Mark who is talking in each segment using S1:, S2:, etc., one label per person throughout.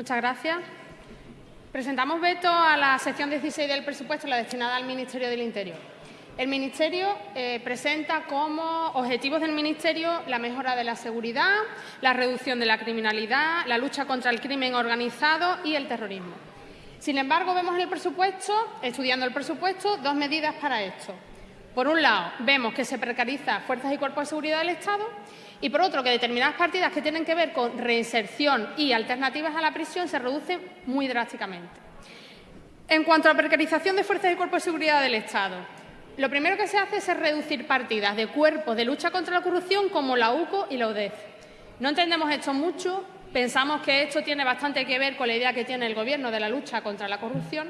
S1: Muchas gracias. Presentamos veto a la sección 16 del presupuesto, la destinada al Ministerio del Interior. El Ministerio eh, presenta como objetivos del Ministerio la mejora de la seguridad, la reducción de la criminalidad, la lucha contra el crimen organizado y el terrorismo. Sin embargo, vemos en el presupuesto, estudiando el presupuesto, dos medidas para esto. Por un lado, vemos que se precariza fuerzas y cuerpos de seguridad del Estado y, por otro, que determinadas partidas que tienen que ver con reinserción y alternativas a la prisión se reducen muy drásticamente. En cuanto a la precarización de fuerzas y cuerpos de seguridad del Estado, lo primero que se hace es reducir partidas de cuerpos de lucha contra la corrupción como la UCO y la UDEF. No entendemos esto mucho, pensamos que esto tiene bastante que ver con la idea que tiene el Gobierno de la lucha contra la corrupción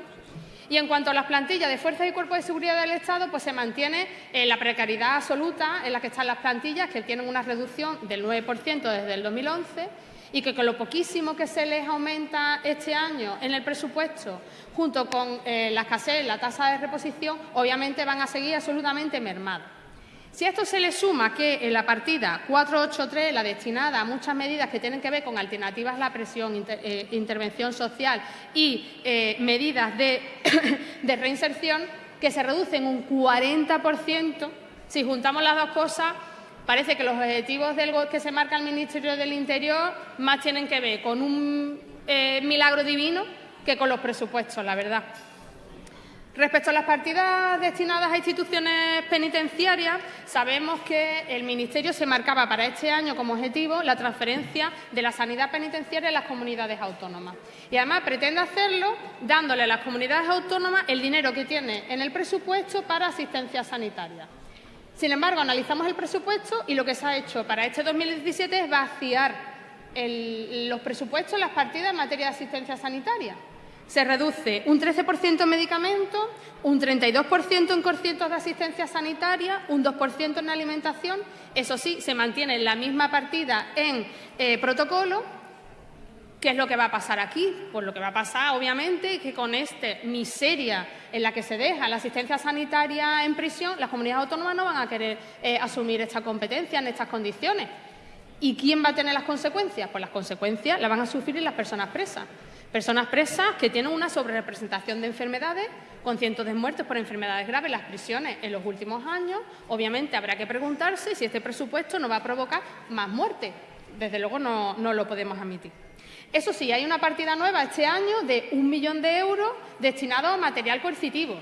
S1: y en cuanto a las plantillas de fuerzas y cuerpos de seguridad del Estado, pues se mantiene eh, la precariedad absoluta en la que están las plantillas, que tienen una reducción del 9% desde el 2011 y que con lo poquísimo que se les aumenta este año en el presupuesto, junto con eh, la escasez, la tasa de reposición, obviamente van a seguir absolutamente mermados. Si a esto se le suma que en la partida 483, la destinada a muchas medidas que tienen que ver con alternativas a la presión, eh, intervención social y eh, medidas de, reinserción, que se reducen un 40%, si juntamos las dos cosas, parece que los objetivos del, que se marca el Ministerio del Interior más tienen que ver con un eh, milagro divino que con los presupuestos, la verdad. Respecto a las partidas destinadas a instituciones penitenciarias, sabemos que el Ministerio se marcaba para este año como objetivo la transferencia de la sanidad penitenciaria a las comunidades autónomas. Y además pretende hacerlo dándole a las comunidades autónomas el dinero que tiene en el presupuesto para asistencia sanitaria. Sin embargo, analizamos el presupuesto y lo que se ha hecho para este 2017 es vaciar los presupuestos, las partidas en materia de asistencia sanitaria se reduce un 13% en medicamentos, un 32% en conciertos de asistencia sanitaria, un 2% en alimentación. Eso sí, se mantiene la misma partida en eh, protocolo. ¿Qué es lo que va a pasar aquí? Pues lo que va a pasar, obviamente, es que con esta miseria en la que se deja la asistencia sanitaria en prisión, las comunidades autónomas no van a querer eh, asumir esta competencia en estas condiciones. ¿Y quién va a tener las consecuencias? Pues las consecuencias las van a sufrir las personas presas. Personas presas que tienen una sobrerepresentación de enfermedades, con cientos de muertes por enfermedades graves en las prisiones en los últimos años. Obviamente habrá que preguntarse si este presupuesto no va a provocar más muertes. Desde luego no, no lo podemos admitir. Eso sí, hay una partida nueva este año de un millón de euros destinado a material coercitivo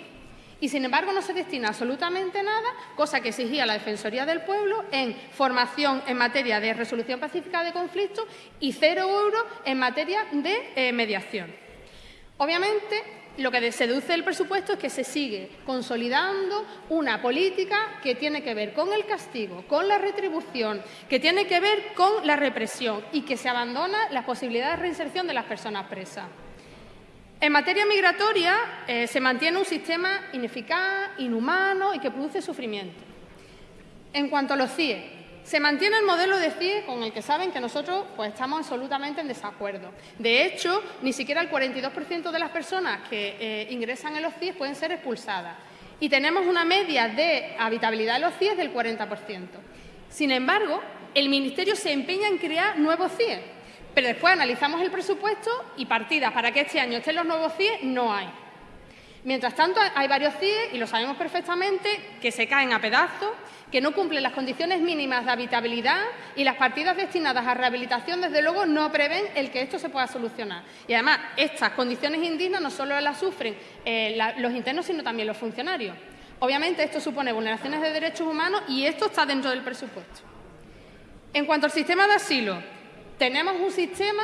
S1: y, sin embargo, no se destina absolutamente nada, cosa que exigía la Defensoría del Pueblo, en formación en materia de resolución pacífica de conflictos y cero euros en materia de eh, mediación. Obviamente, lo que seduce el presupuesto es que se sigue consolidando una política que tiene que ver con el castigo, con la retribución, que tiene que ver con la represión y que se abandona la posibilidad de reinserción de las personas presas. En materia migratoria eh, se mantiene un sistema ineficaz, inhumano y que produce sufrimiento. En cuanto a los CIE, se mantiene el modelo de CIE con el que saben que nosotros pues, estamos absolutamente en desacuerdo. De hecho, ni siquiera el 42% de las personas que eh, ingresan en los CIE pueden ser expulsadas. Y tenemos una media de habitabilidad de los CIE del 40%. Sin embargo, el Ministerio se empeña en crear nuevos CIE pero después analizamos el presupuesto y partidas para que este año estén los nuevos CIE no hay. Mientras tanto, hay varios CIE, y lo sabemos perfectamente, que se caen a pedazos, que no cumplen las condiciones mínimas de habitabilidad y las partidas destinadas a rehabilitación, desde luego, no prevén el que esto se pueda solucionar. Y además, estas condiciones indignas no solo las sufren eh, los internos, sino también los funcionarios. Obviamente, esto supone vulneraciones de derechos humanos y esto está dentro del presupuesto. En cuanto al sistema de asilo, tenemos un sistema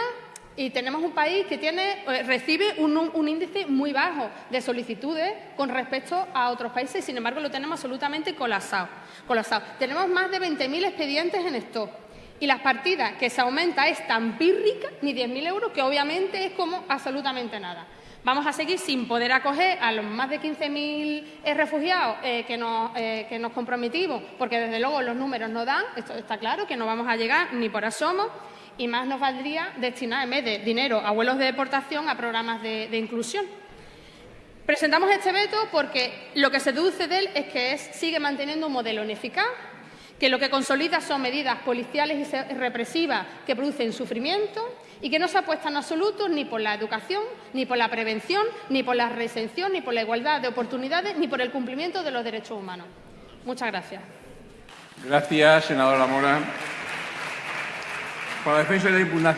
S1: y tenemos un país que eh, recibe un, índice muy bajo de solicitudes con respecto a otros países sin embargo, lo tenemos absolutamente colapsado. colapsado. Tenemos más de 20.000 expedientes en stock y las partidas que se aumenta es tan pírrica, ni 10.000 euros, que obviamente es como absolutamente nada. Vamos a seguir sin poder acoger a los más de 15.000 eh, refugiados eh, que, nos, que nos comprometimos, porque desde luego los números no dan, esto está claro, que no vamos a llegar ni por asomo y más nos valdría destinar, en vez de dinero a vuelos de deportación, a programas de, inclusión. Presentamos este veto porque lo que se deduce de él es que sigue manteniendo un modelo ineficaz, que lo que consolida son medidas policiales y represivas que producen sufrimiento y que no se apuesta en absoluto ni por la educación, ni por la prevención, ni por la recensión, ni por la igualdad de oportunidades, ni por el cumplimiento de los derechos humanos. Muchas gracias.
S2: Gracias, senadora Mora. Por la defensa de la impugnación.